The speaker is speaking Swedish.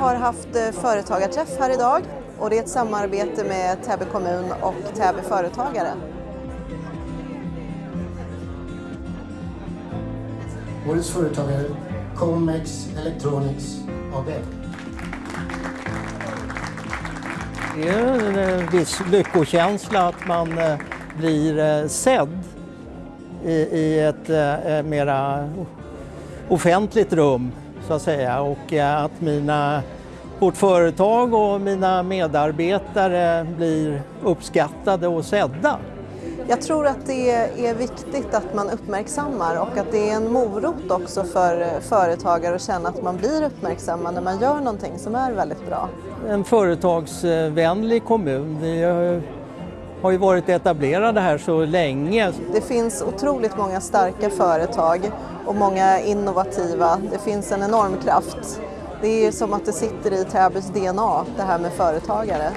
har haft eh, företagarträff här idag och det är ett samarbete med Täby kommun och Täby företagare. Årets företagare Comex Electronics AB. Det är en viss lyckokänsla att man eh, blir eh, sedd i, ett eh, mera offentligt rum så att säga och att mina, vårt företag och mina medarbetare blir uppskattade och sedda. Jag tror att det är viktigt att man uppmärksammar och att det är en morot också för företagare att känna att man blir uppmärksammad när man gör någonting som är väldigt bra. En företagsvänlig kommun. Har ju varit etablerade här så länge. Det finns otroligt många starka företag och många innovativa. Det finns en enorm kraft. Det är som att det sitter i Täbys DNA, det här med företagare.